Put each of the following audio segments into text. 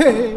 hey.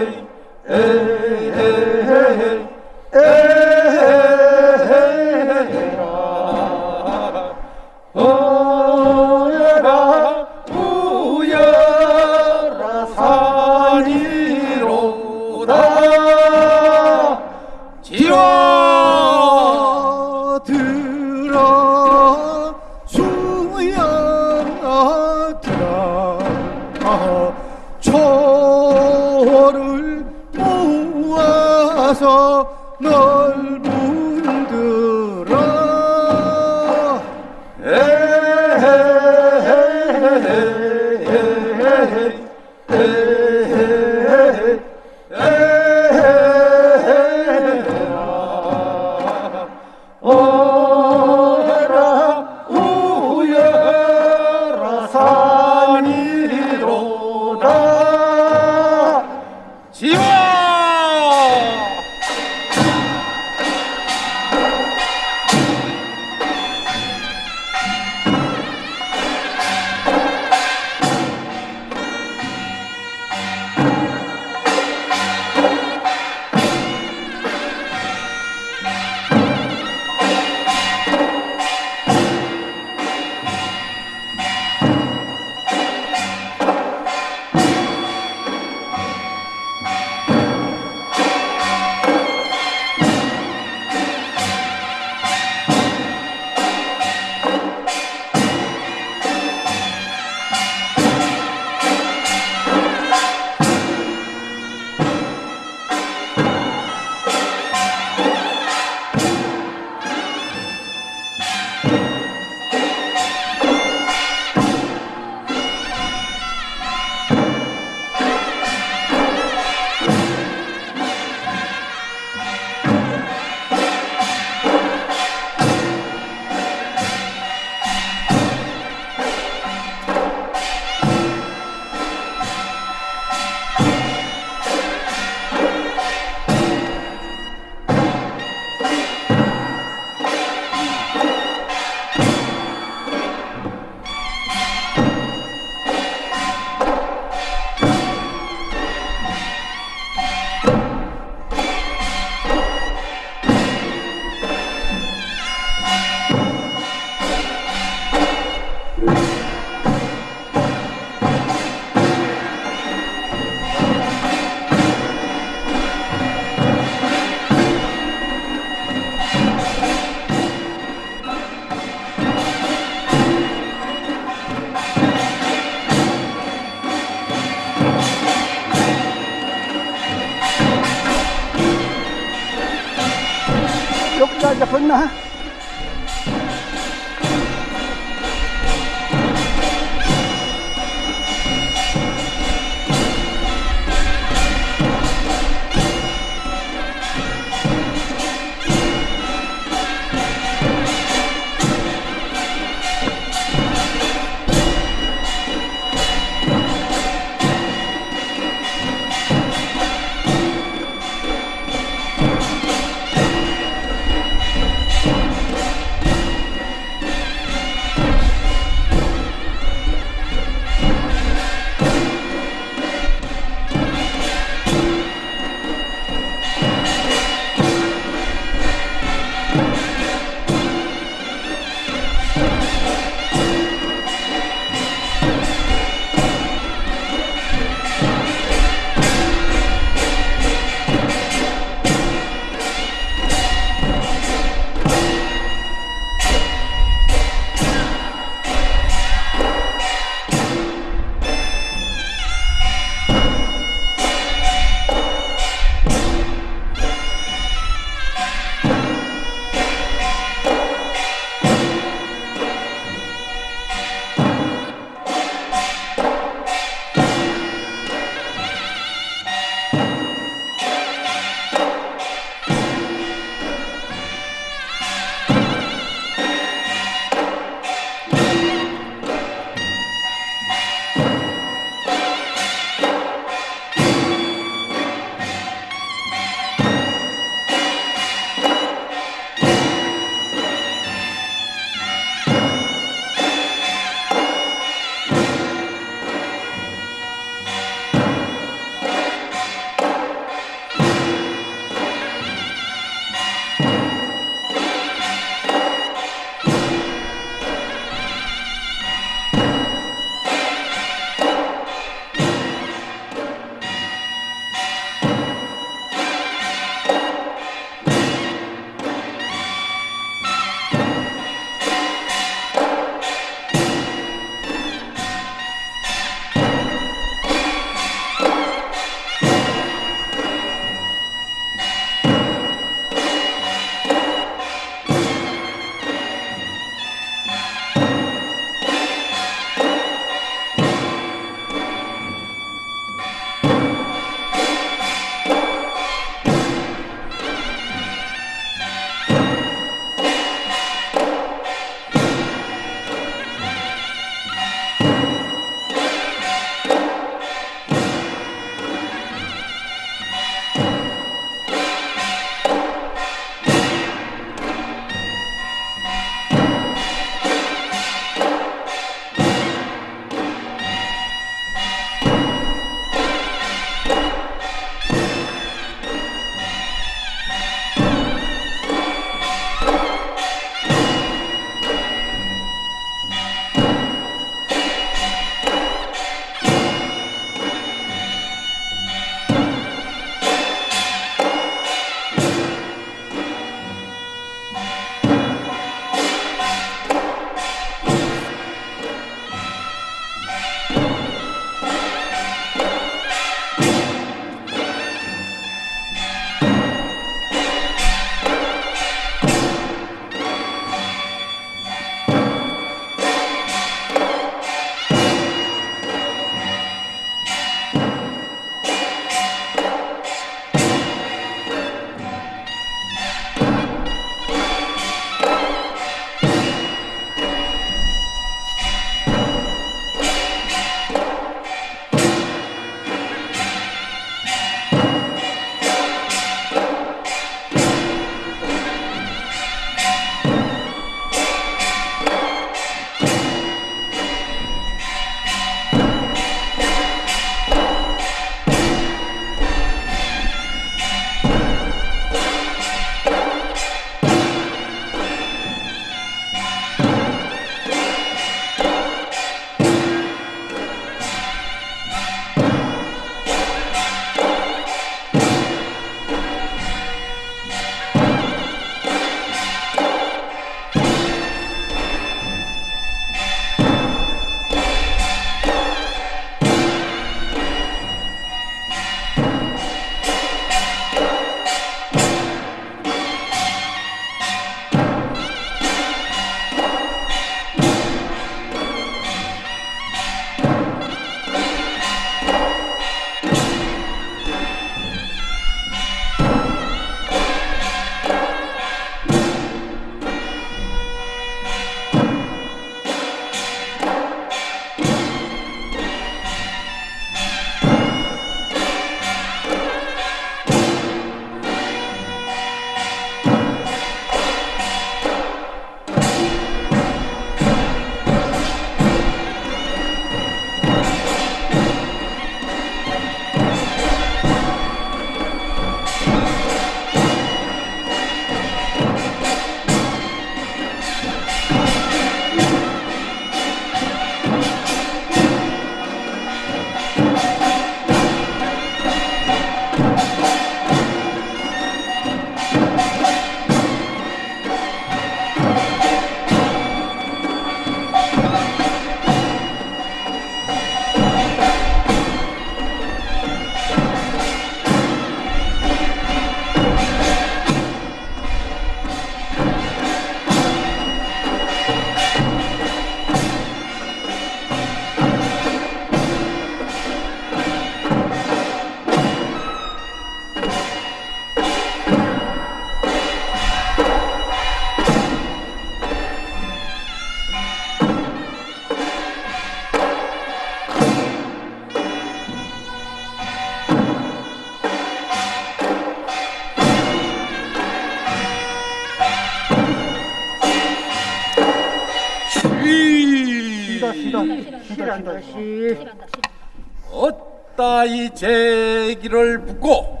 제기를 붙고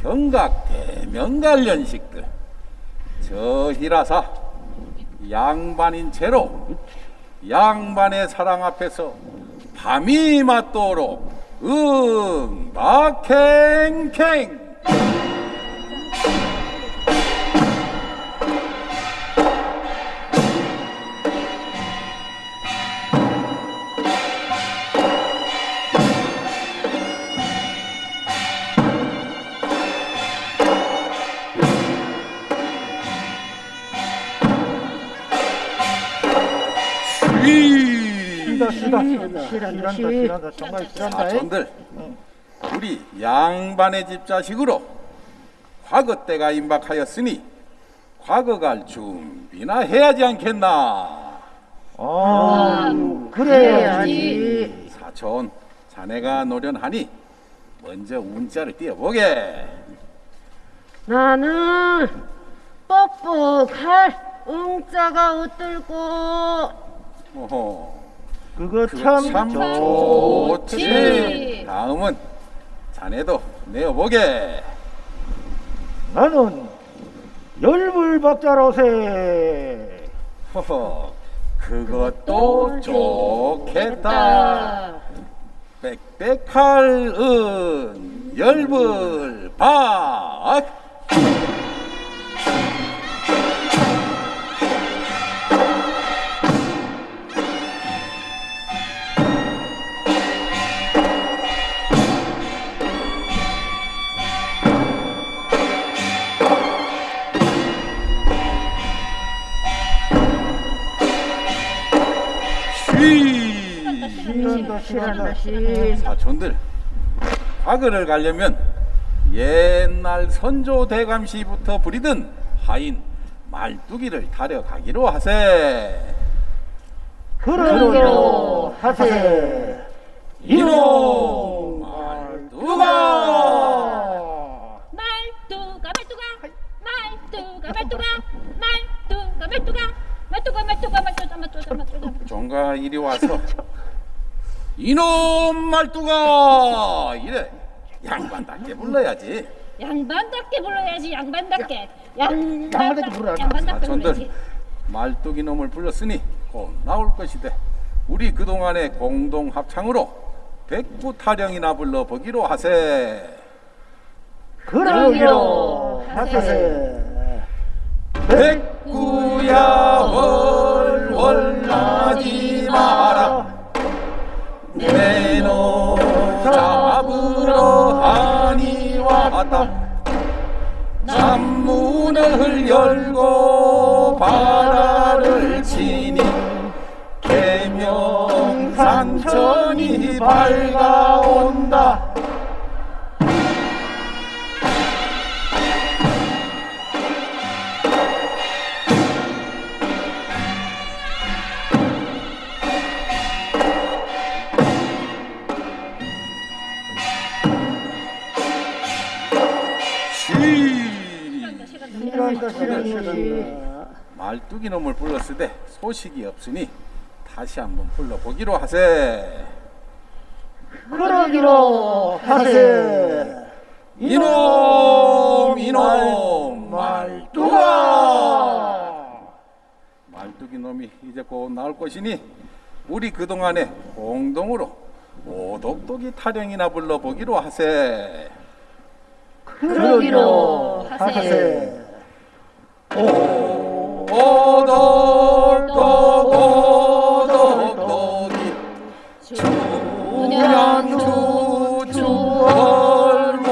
경각 대명관련식들. 저희라사 양반인 채로 양반의 사랑 앞에서 밤이 맞도록 응 박행행 싫어 싫어 싫어 싫어 정말 싫어한다 사촌들 우리 양반의 집 자식으로 과거 때가 임박하였으니 과거 갈 준비나 해야지 않겠나? 아 그래야지 사촌 자네가 노련하니 먼저 운자를 띄워보게. 나는 뻑뻑할 응자가 어떨고 오호 그거 참, 참 좋지. 좋지. 다음은 자네도 내어보게. 나는 열불박자로세. 허허 그것도 좋겠다. 빽빽할 은 열불 박 쉬 싫어한다 싫어한다 싫어 사촌들. 과거를 가려면 옛날 선조 대감시부터 부리던 하인 말뚝이를 타려가기로 하세. 그러기로 하세. 이놈 말뚝아. 말뚝아 말뚝아. 말뚝아 말뚝아. 말뚝아 말뚝아 말뚝아 말뚝아 말뚝아 말뚝아 말뚝아. 종가 이리 와서 이놈 말뚝아! 이래. 양반답게 불러야지. 양반답게 불러야지 양반답게. 양반답게 불러야 양반답게 불러야지. 말뚝이 놈을 불렀으니 곧 나올 것이되 우리 그동안의 공동 합창으로 백구 타령이나 불러 보기로 하세. 그러기로 하세. 백구야 월월 나지 마라 내놈 잡으러 하니 왔다. 잠문을 열고 바라를 치니 개명산천이 밝아온다 싫어한다 싫어한다 말뚝이 놈을 불렀으되 소식이 없으니 다시 한번 불러보기로 하세. 그러기로 하세. 이놈 이놈 말뚝아. 말뚝이 놈이 이제 곧 나올 것이니 우리 그동안에 공동으로 오독독이 타령이나 불러보기로 하세. 그러기로 하세 주년주주 월월월이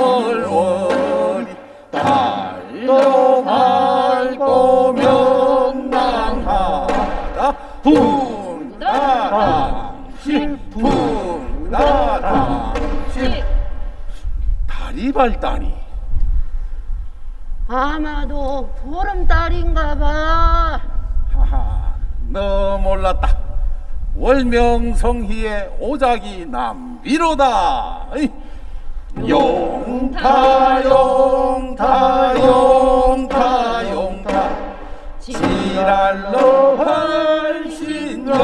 밝고 명랑하다 분다당시 분다당시 달이. 밝다니 아마도 보름달인가 봐. 하하 너 몰랐다. 월명성희의 오작이 남비로다. 어이. 용타 용타 용타 용타. 지랄로 훨씬 연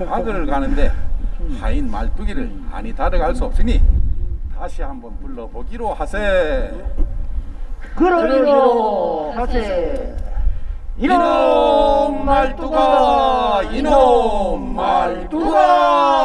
악을 가는데 하인 말뚝이를 아니 다르갈 수 없으니 다시 한번 불러보기로 하세. 그러기로 하세. 이놈 말뚝아, 이놈 말뚝아.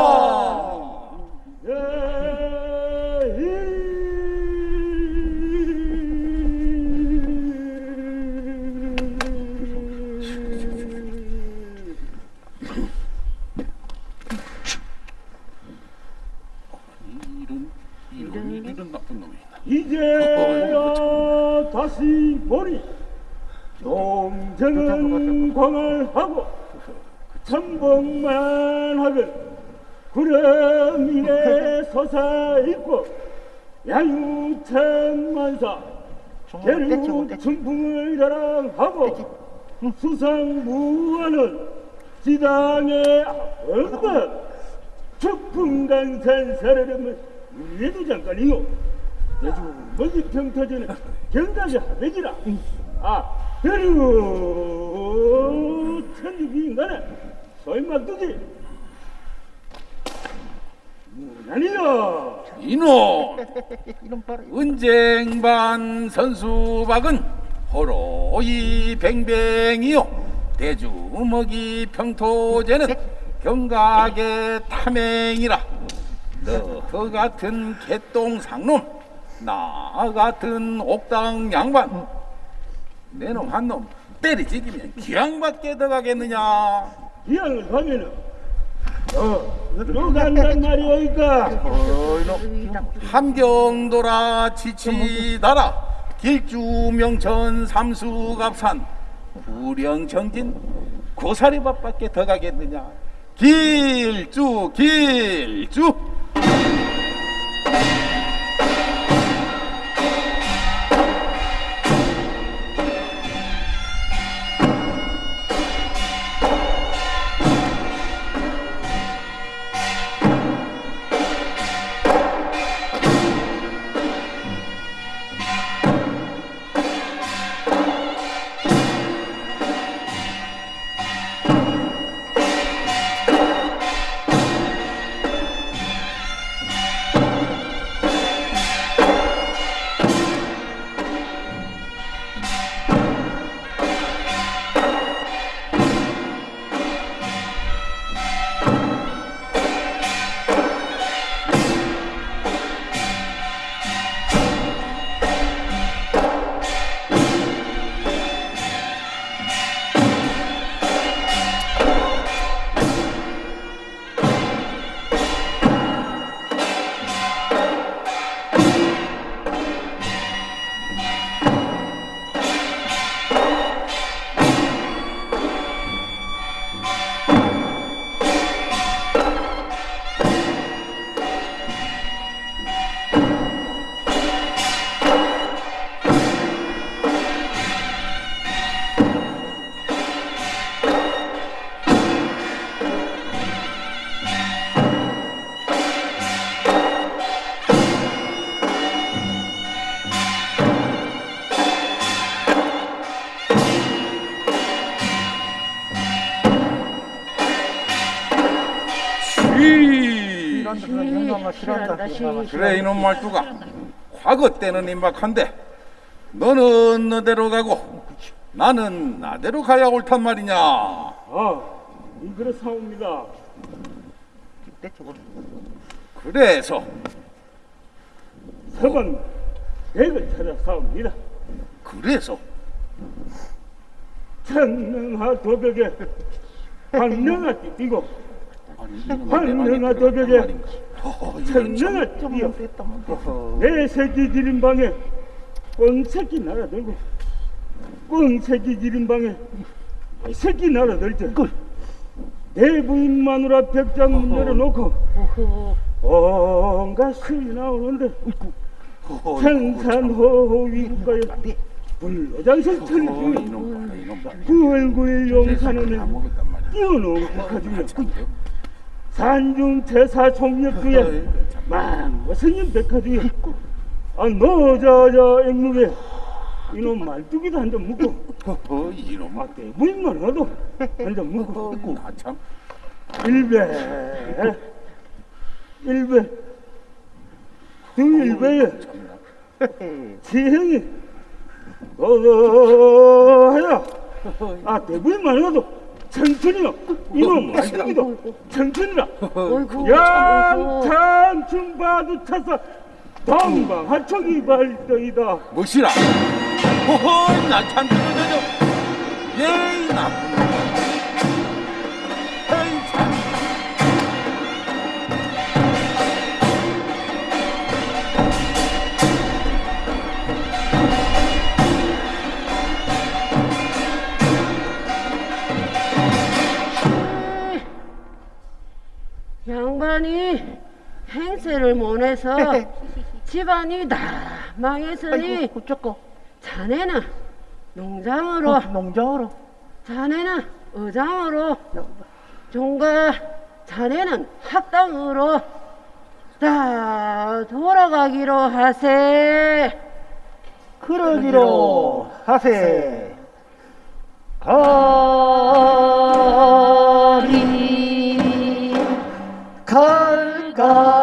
이런 이런 이런 나쁜 놈이. 다시 보니 농정은 광활하고 천복만 하건 구름이네 솟아있고 야유천만사 대륙春풍을 자랑하고 수상무하는 지당의 엄마? 축풍강산 사르름은 위에도 잠깐이요 멀리 평타전에 경각이 하백이라. 아 대륙 천육이 인간에 소임막두기 무난이여 이놈 이놈. 은쟁반 선수박은 호로이 뱅뱅이요. 대주먹이 평토제는 경각의 탐행이라. 너 같은 개똥상놈 나 같은 옥당 양반. 내놈 한 놈 때리지기면 기왕밖에 더 가겠느냐? 기왕을 가면은 어 들어간단 말이오니까? 함경도라 지치다라. 길주명천 삼수갑산 구령정진 고사리밥밖에 더 가겠느냐? 길주 길주 그래 이놈 말투가. 과거 때는 임박한데 너는 너대로 가고 나는 나대로 가야 옳단 말이냐? 아 이그러 사옵니다. 내 쪽으로. 그래서. 서방 댁을 찾아 싸웁니다. 그래서. 천능하 도벽에 이놈의 황능하 말이 도벽에 뭐 됐어. 내 새끼 기린 방에 꽁새끼 날아들고 꽁새끼 기린 방에 이 새끼 날아들 때내 부인 마누라 백장 문 열어놓고 온갖 술이 나오는데 생산호호 위국가에 이놈 봐라 구월구일 다. 용산에는 국가중에 산중 태사 총력주에 망고 생인 백화중에 아 노자자 앵무에 이놈 말뚝이도 한점 묻고. 허허 이놈. 아 대부인만 와도 한점 묻고. 나참. 일배 일배 등일배에 지형이. 어어야 아 대부인만 와도 천천히요. 이놈 천천히라. 어이구 양탄 중바도 차서 동방하청이 발더이다. 무시라. 허허 나참 그러죠 예이 나쁜 해서 집안이 다 망했으니 아이고 어쩌고. 자네는 농장으로 어, 농장으로. 자네는 의장으로 종가 자네는 학당으로 다 돌아가기로 하세. 그러기로 하세. 가리 갈가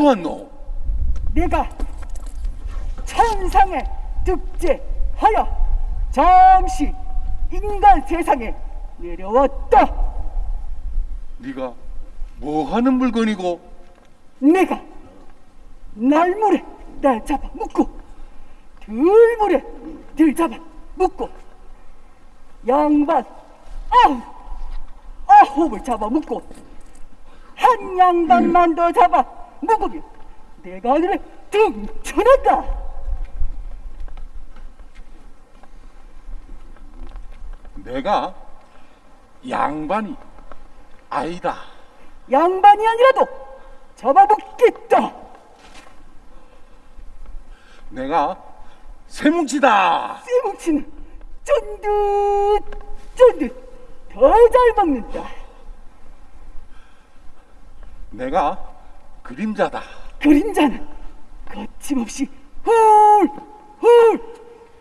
왔노 내가 천상에 득제하여 잠시 인간 세상에 내려왔다. 네가 뭐 하는 물건이고? 내가 날물에 날 잡아 묶고 들물에 들 잡아 묶고 양반 아홉 아홉을 잡아 묶고 한 양반만 더 잡아 묶으면 내가 하늘에 등천한다. 내가 양반이 아니다. 양반이 아니라도 잡아먹겠다. 내가 세뭉치다. 쇠뭉치는 쫀득 쫀득 더 잘 먹는다. 내가 그림자다. 그림자는 거침없이 훌 훌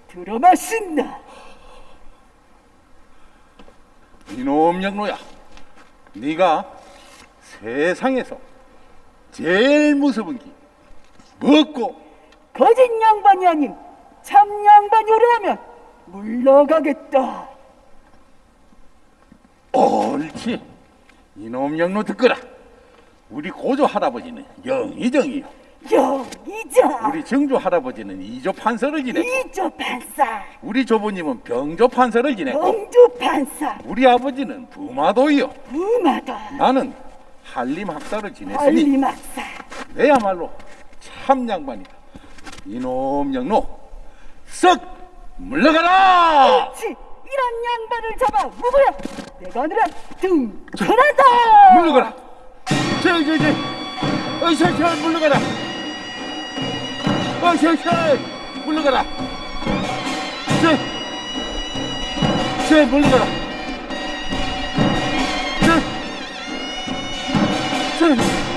들어마신다 이놈 양로야 네가 세상에서 제일 무서운 게 먹고? 거짓 양반이 아닌 참 양반이 오려하면 물러가겠다. 옳지. 이놈 양로 듣거라 우리 고조 할아버지는 영의정이요. 여기자 우리 정조 할아버지는 이조 판서를 지내고 이조 판사 우리 조부님은 병조 판서를 지내고 영주 판사 우리 아버지는 부마도이요. 부마다 나는 한림 학사를 지냈으니 한리막사. 내야말로 참 양반이다. 이놈 양로 썩 물러가라! 그렇지. 이런 양반을 잡아 누구야 내가 오늘은 등천한다. 물러가라. 저, 저, 저. 어서, 저, 물러가라. 어서, 저, 물러가라. 저, 저, 물러가라. 저, 저.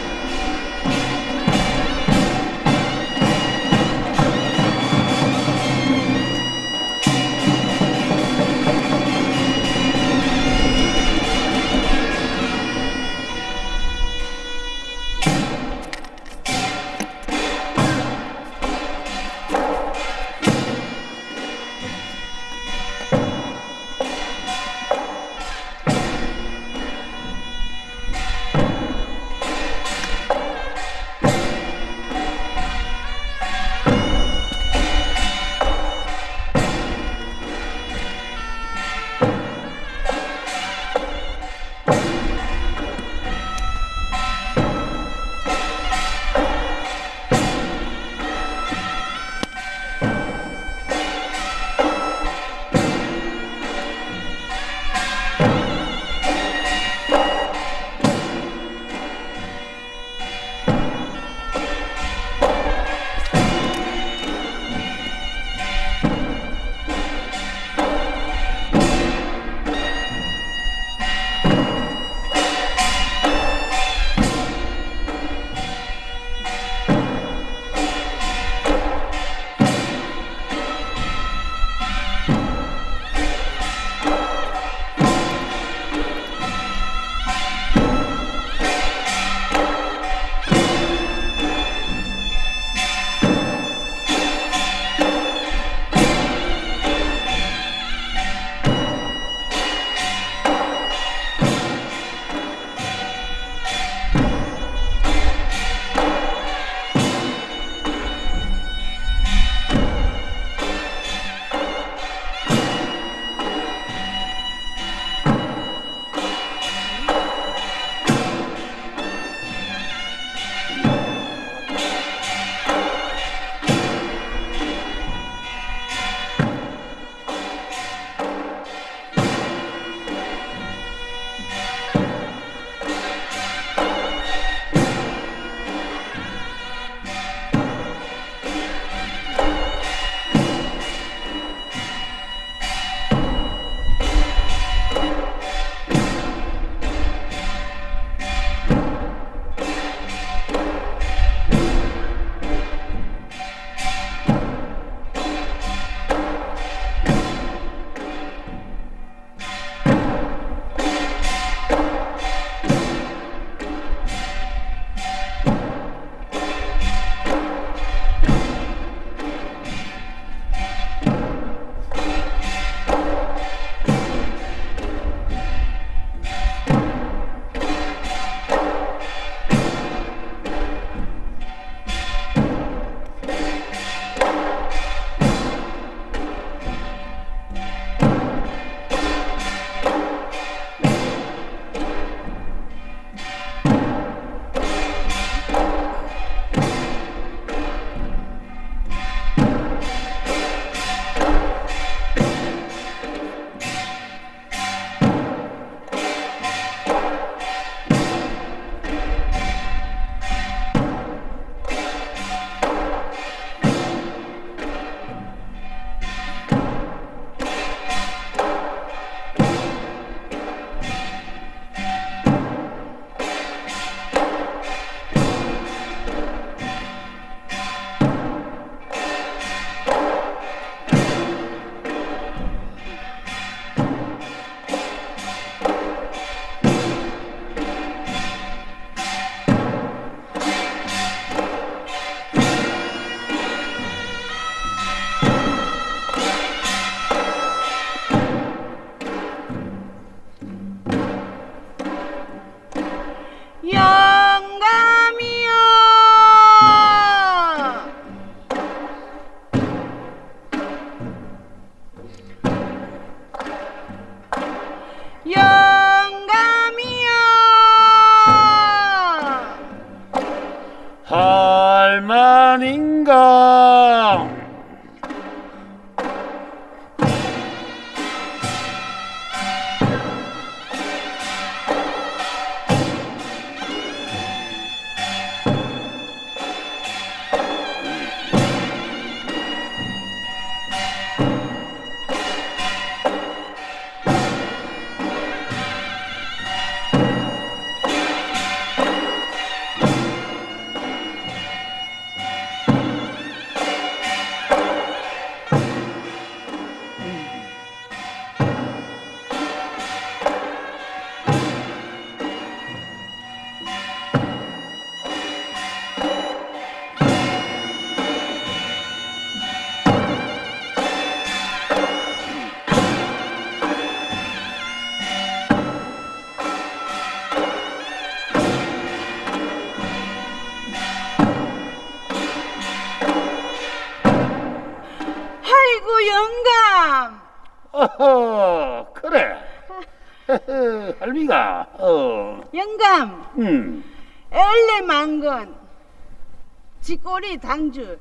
쥐꼬리 당주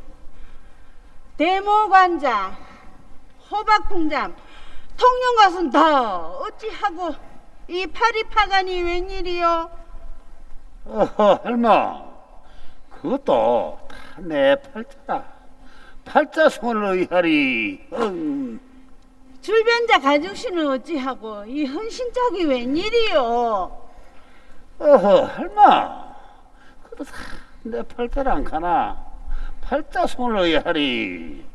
대모관자 호박풍잠 통영가순 다 어찌하고 이 파리파간이 웬일이요 어허, 할마. 그것도 다 내 팔자다. 팔자 손을 의하리. 음, 줄변자 가족신은 어찌하고 이 헌신짝이 웬일이요 어허, 할마. 그것도 다 내 팔자를 안 가나. 팔자손을 의하리.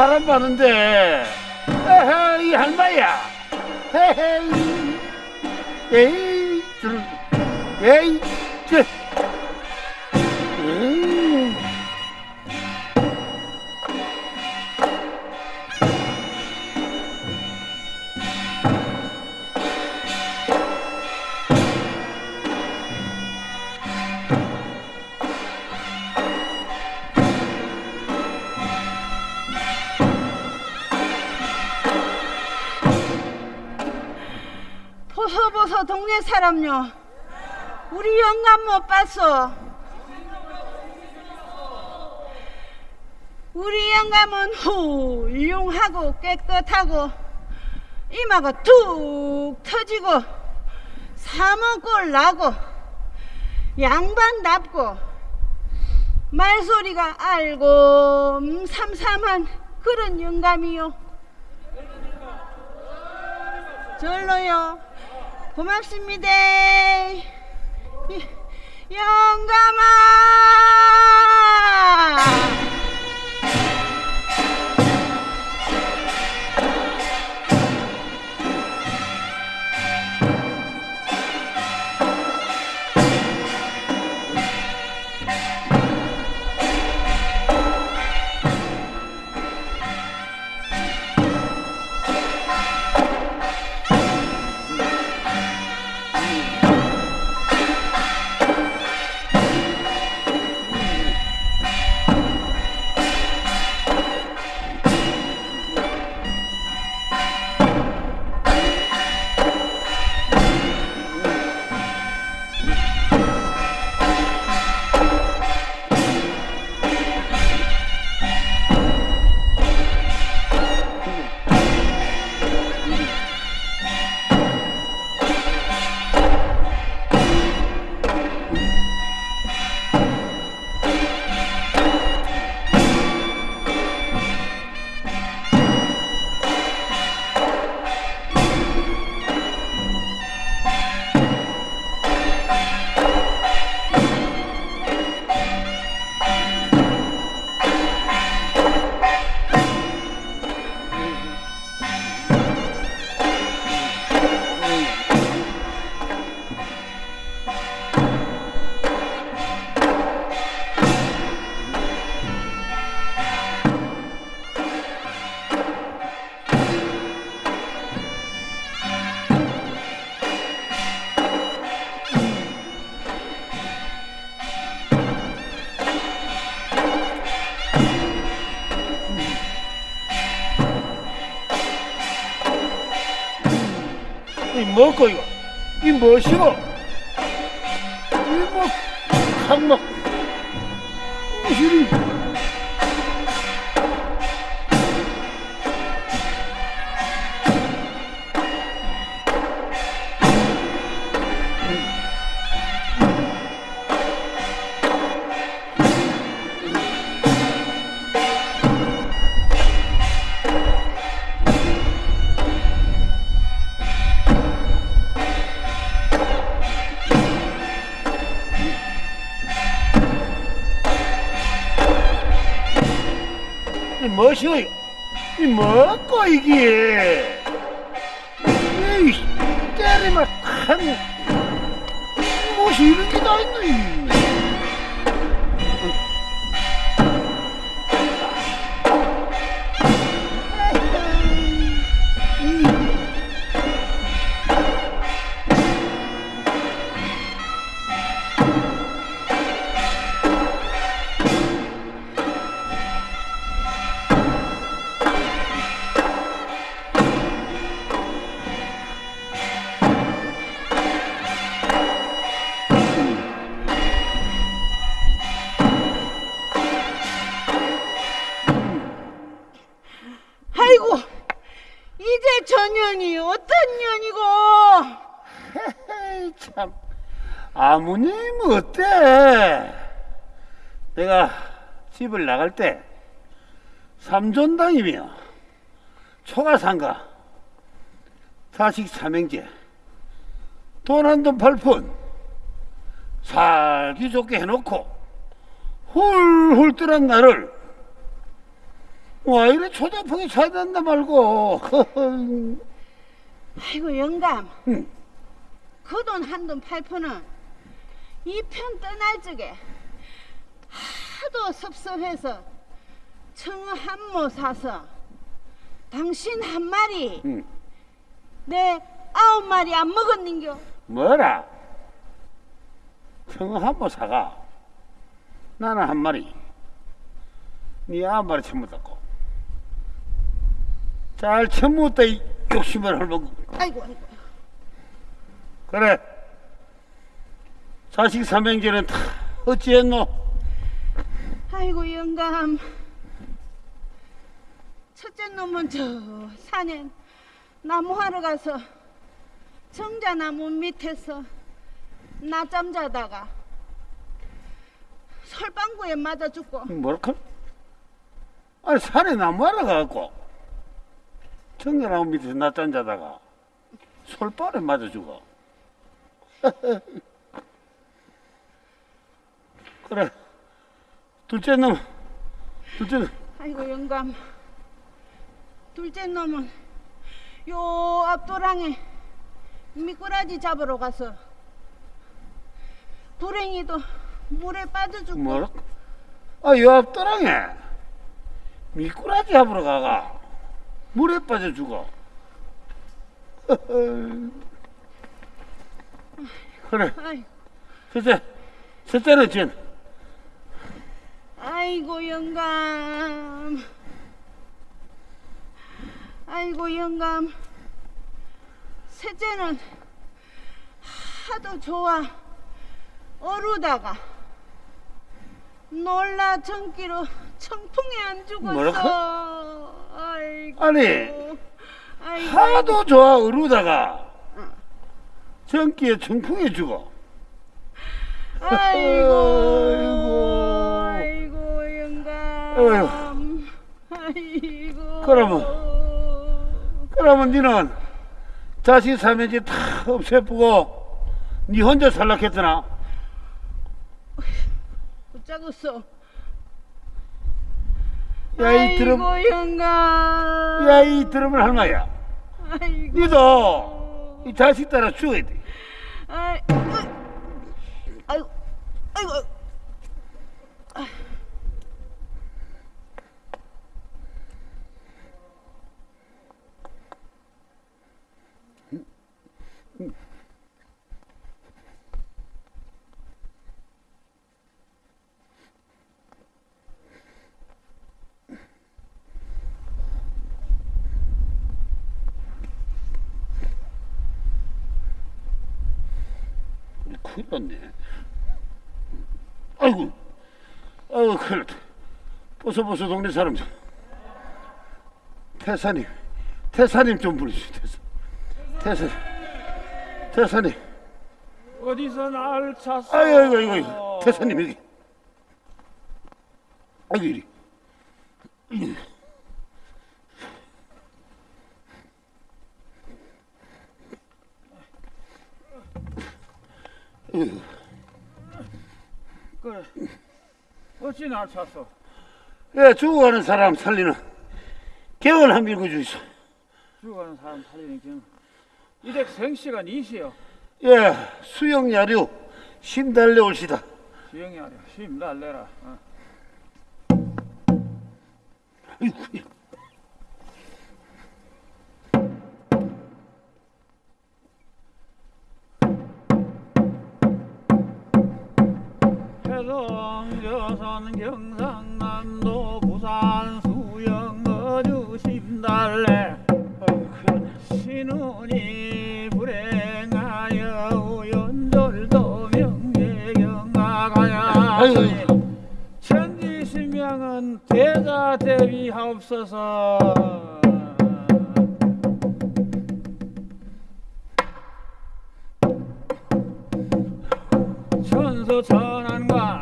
사람 많은데. 에헤, 이 할마야. 헤헤. 에이. 에이. 동네 사람요. 우리 영감 못 봤어 우리 영감은 훌륭하고 깨끗하고 이마가 툭 터지고 사먹골 나고 양반답고 말소리가 알고 삼삼한 그런 영감이요. 절로요 고맙습니다. 이- 영감아 이 뭐고 이거? 이 무엇이고? 뭐시오? 이 뭐고 이게? 에이, 때리면 한 집을 나갈 때 삼존당이며 초가상가 자식 삼형제 돈 한 돈 팔푼 살기 좋게 해놓고 훌훌 뜨란 나를 와 이래 초자풍이 찾아낸다 말고 아이고 영감 응. 그 돈 한 돈 팔푼은 이 편 떠날 적에 하도 섭섭해서 청어 한 모 사서 당신 한 마리 응. 내 아홉 마리 안 먹었는겨 뭐라? 청어 한번 사가. 나는 한 마리. 네 아홉 마리 처먹었고. 잘 처먹었다 이 욕심을 헐먹고. 아이고 아이고 그래. 자식 삼형제는 다 어찌했노? 아이고 영감 첫째 놈은 저 산에 나무하러 가서 정자나무 밑에서 낮잠 자다가 설방구에 맞아 죽고 뭐랄까? 아니 산에 나무하러 가갖고 청계나무 밑에서 낮잠 자다가 솔발에 맞아 죽어. 그래. 둘째 놈, 둘째 놈. 아이고 영감 둘째 놈은 요 앞도랑에 미꾸라지 잡으러 가서 불행히도 물에 빠져 죽고 뭐라? 아, 요 앞도랑에 미꾸라지 잡으러 가가 물에 빠져 죽어. 그래. 아이, 셋째, 셋째는 진. 아이고 영감. 아이고 영감. 셋째는 하도 좋아. 어루다가 놀라 전기로 청풍에 안 죽었어. 뭐라고? 아이고. 아니, 아이고, 하도 좋아 어루다가. 전기에 청풍에 죽어. 아이고. 아이고 아이고 그러면- 그러면 니는 자식 삼형제 다 없애쁘고 니 혼자 살락했더나? 붙잡았어 야, 이 드럼, 아이고 영감 야, 이 드럼을 할마야. 아이고 니도 이 자식 따라 죽어야 돼. 아이, 아이고 아이고 큰일 났네. 아이고, 아이고, 큰일 났다. 보소보소 동네 사람 좀. 태사님, 태사님 좀 부르시오, 태사. 태사님, 태사님. 어디서 날 찾어? 아이고, 아이고, 아이고, 아이고. 태사님, 여기. 아이고, 이리. 이리. 아이고. 그래. 어찌 날 찾어? 예, 죽어가는 사람 살리는 개월 한 밀고 주이소. 죽어가는 사람 살리는 경. 이댁 생시간 이시여. 예, 수영 야류 심 달래 올시다. 힘 날래라. 어. 아이고, 해성 여선 경상남도 부산 수영 어주 심달래 신운이 불행하여 우연절도 명예경악하야 아이고. 천지신명은 대자 대비하옵소서 천안과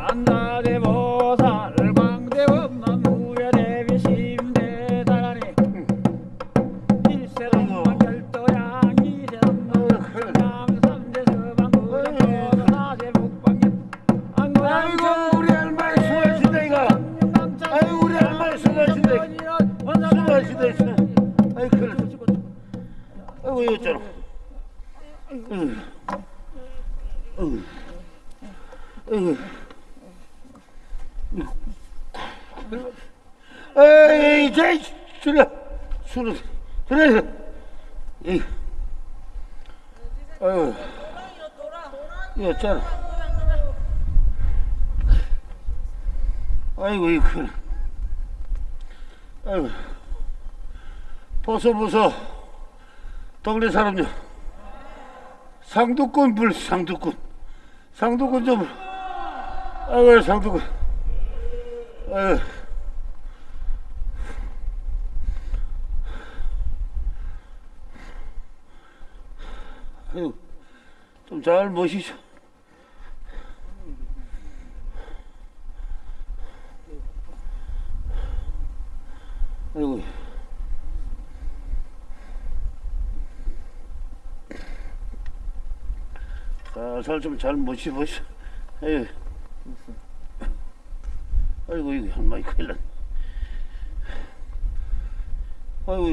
보소, 보소. 동네 사람들. 상두꾼 불, 상두꾼. 상두꾼 좀. 아이고, 상두꾼. 아이고. 아이고, 좀잘 모시죠. 아이고. 살살 좀 잘 모시보시오. 아이고. 아이고, 이거 한마디 큰일 났네. 아이고,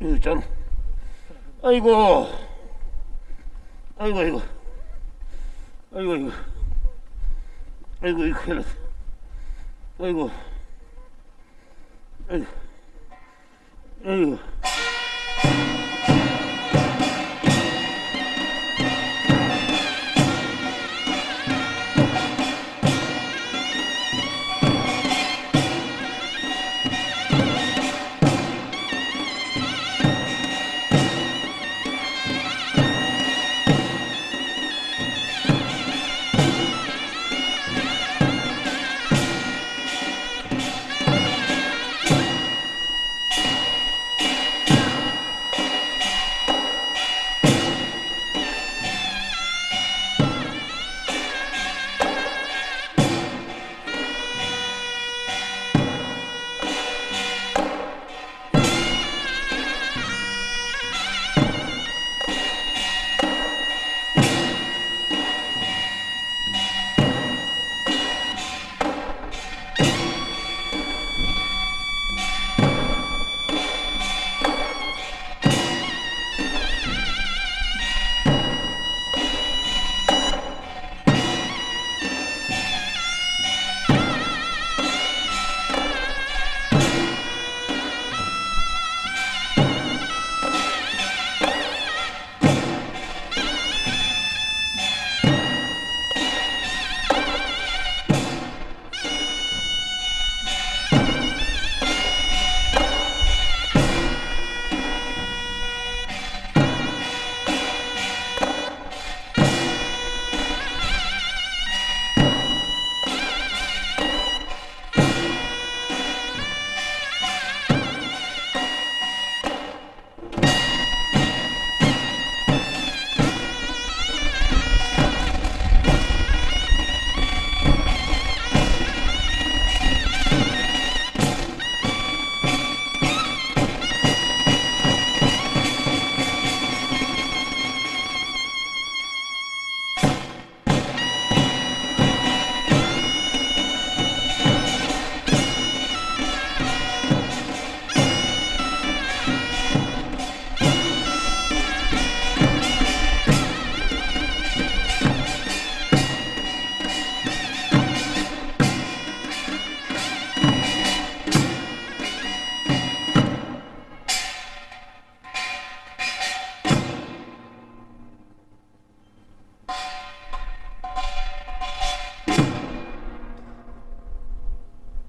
이거. 있잖아. 아이고. 아이고, 아이고. 아이고, 아이고. 아이고, 이거 큰일 났네. 아이고. 아이고. 아이고.